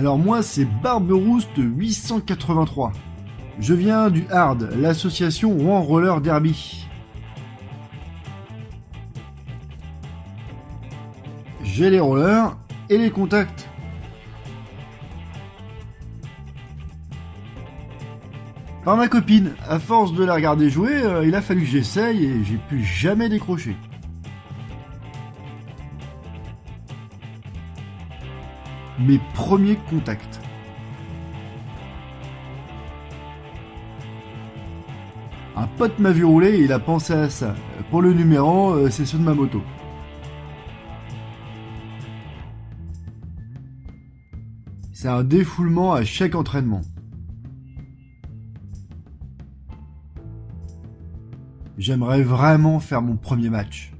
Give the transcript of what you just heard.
Alors moi c'est Barberouste 883. Je viens du Hard, l'association Rouen Roller Derby. J'ai les rollers et les contacts. Par ma copine, à force de la regarder jouer, euh, il a fallu que j'essaye et j'ai pu jamais décrocher. Mes premiers contacts. Un pote m'a vu rouler et il a pensé à ça. Pour le numéro, euh, c'est ceux de ma moto. C'est un défoulement à chaque entraînement. J'aimerais vraiment faire mon premier match.